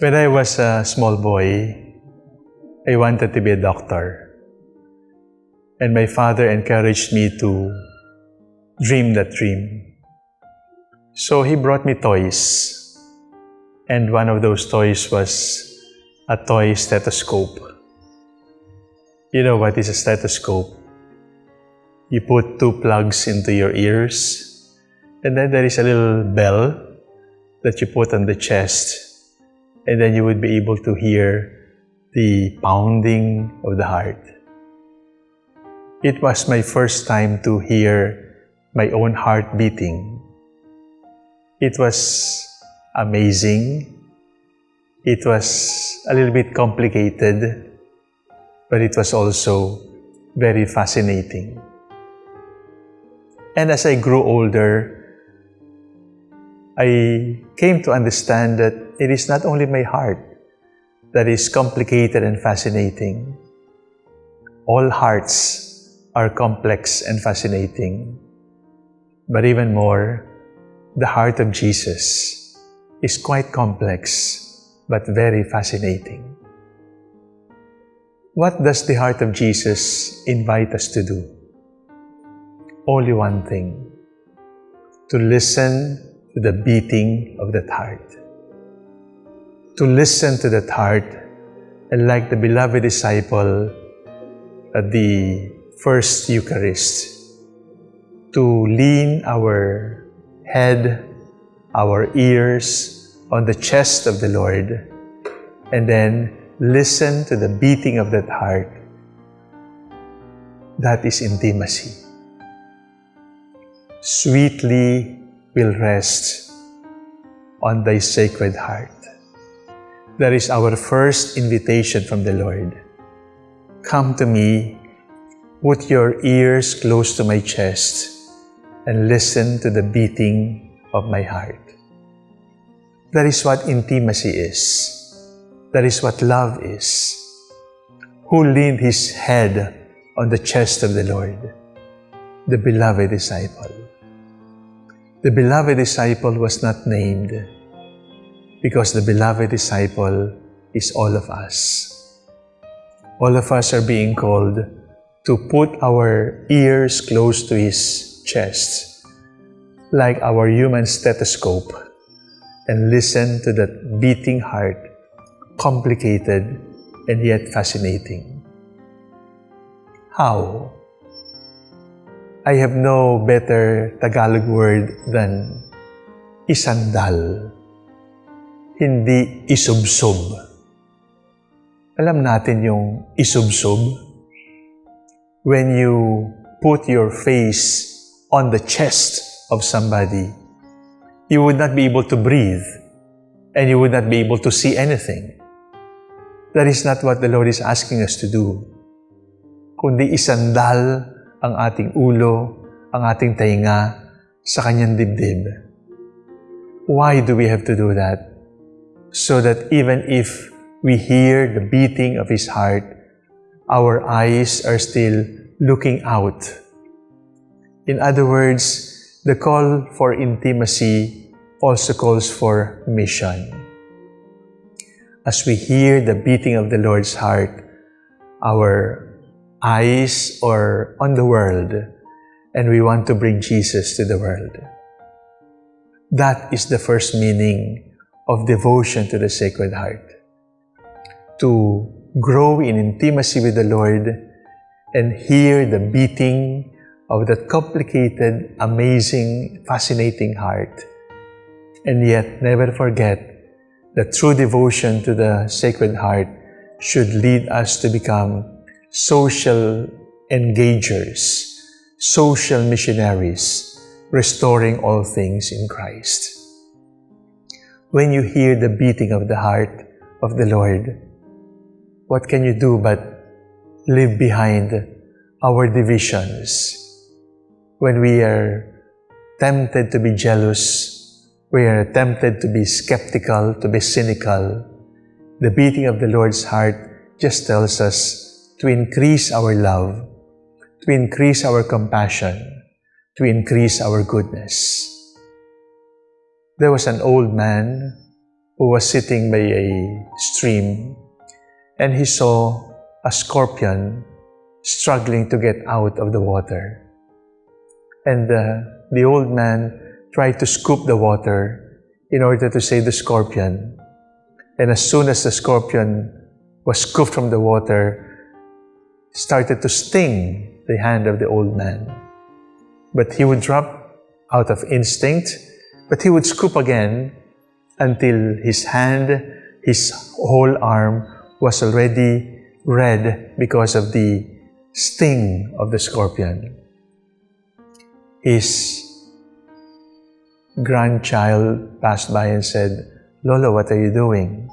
When I was a small boy, I wanted to be a doctor. And my father encouraged me to dream that dream. So he brought me toys. And one of those toys was a toy stethoscope. You know what is a stethoscope? You put two plugs into your ears, and then there is a little bell that you put on the chest, and then you would be able to hear the pounding of the heart. It was my first time to hear my own heart beating. It was amazing. It was a little bit complicated, but it was also very fascinating. And as I grew older, I came to understand that it is not only my heart that is complicated and fascinating. All hearts are complex and fascinating. But even more, the heart of Jesus is quite complex but very fascinating. What does the heart of Jesus invite us to do? Only one thing, to listen to the beating of that heart. To listen to that heart and like the beloved disciple at the first Eucharist, to lean our head, our ears on the chest of the Lord, and then listen to the beating of that heart. That is intimacy. Sweetly will rest on thy sacred heart. That is our first invitation from the Lord. Come to me, put your ears close to my chest, and listen to the beating of my heart. That is what intimacy is. That is what love is. Who leaned his head on the chest of the Lord? The beloved disciple. The beloved disciple was not named because the beloved disciple is all of us. All of us are being called to put our ears close to his chest, like our human stethoscope, and listen to that beating heart, complicated and yet fascinating. How? I have no better Tagalog word than isandal. Hindi isubsob. Alam natin yung isubsob? When you put your face on the chest of somebody, you would not be able to breathe and you would not be able to see anything. That is not what the Lord is asking us to do. Kundi isandal ang ating ulo, ang ating tainga sa kanyang dibdib. Why do we have to do that? So that even if we hear the beating of His heart, our eyes are still looking out. In other words, the call for intimacy also calls for mission. As we hear the beating of the Lord's heart, our eyes or on the world and we want to bring Jesus to the world. That is the first meaning of devotion to the Sacred Heart. To grow in intimacy with the Lord and hear the beating of that complicated, amazing, fascinating heart. And yet never forget that true devotion to the Sacred Heart should lead us to become social engagers, social missionaries, restoring all things in Christ. When you hear the beating of the heart of the Lord, what can you do but leave behind our divisions? When we are tempted to be jealous, we are tempted to be skeptical, to be cynical, the beating of the Lord's heart just tells us to increase our love, to increase our compassion, to increase our goodness. There was an old man who was sitting by a stream and he saw a scorpion struggling to get out of the water. And uh, the old man tried to scoop the water in order to save the scorpion. And as soon as the scorpion was scooped from the water, started to sting the hand of the old man. But he would drop out of instinct, but he would scoop again until his hand, his whole arm was already red because of the sting of the scorpion. His grandchild passed by and said, Lolo, what are you doing?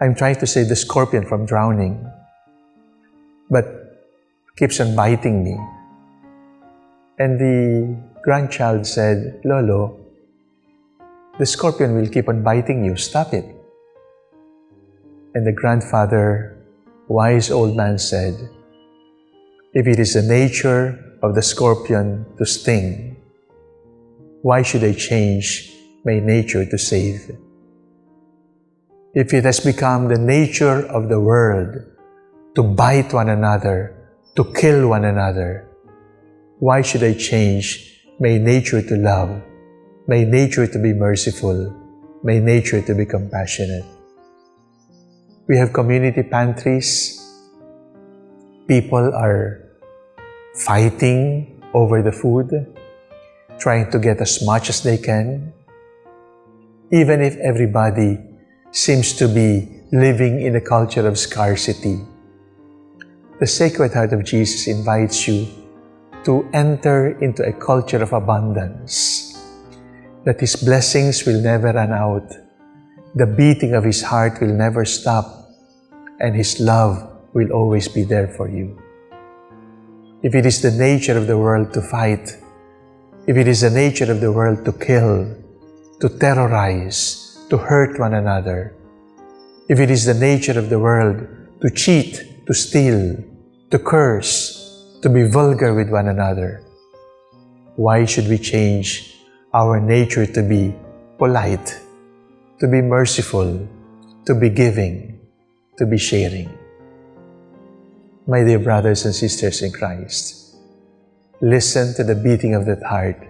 I'm trying to save the scorpion from drowning, but keeps on biting me. And the grandchild said, Lolo, the scorpion will keep on biting you. Stop it. And the grandfather, wise old man said, If it is the nature of the scorpion to sting, why should I change my nature to save? If it has become the nature of the world to bite one another, to kill one another, why should I change my nature to love, my nature to be merciful, my nature to be compassionate? We have community pantries. People are fighting over the food, trying to get as much as they can. Even if everybody seems to be living in a culture of scarcity, the Sacred Heart of Jesus invites you to enter into a culture of abundance, that His blessings will never run out, the beating of His heart will never stop, and His love will always be there for you. If it is the nature of the world to fight, if it is the nature of the world to kill, to terrorize, to hurt one another, if it is the nature of the world to cheat, to steal, to curse, to be vulgar with one another, why should we change our nature to be polite, to be merciful, to be giving, to be sharing. My dear brothers and sisters in Christ, listen to the beating of that heart.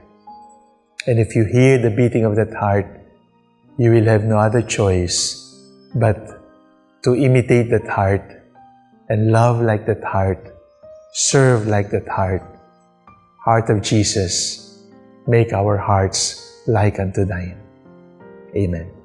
And if you hear the beating of that heart, you will have no other choice but to imitate that heart and love like that heart, serve like that heart. Heart of Jesus, make our hearts like unto thine. Amen.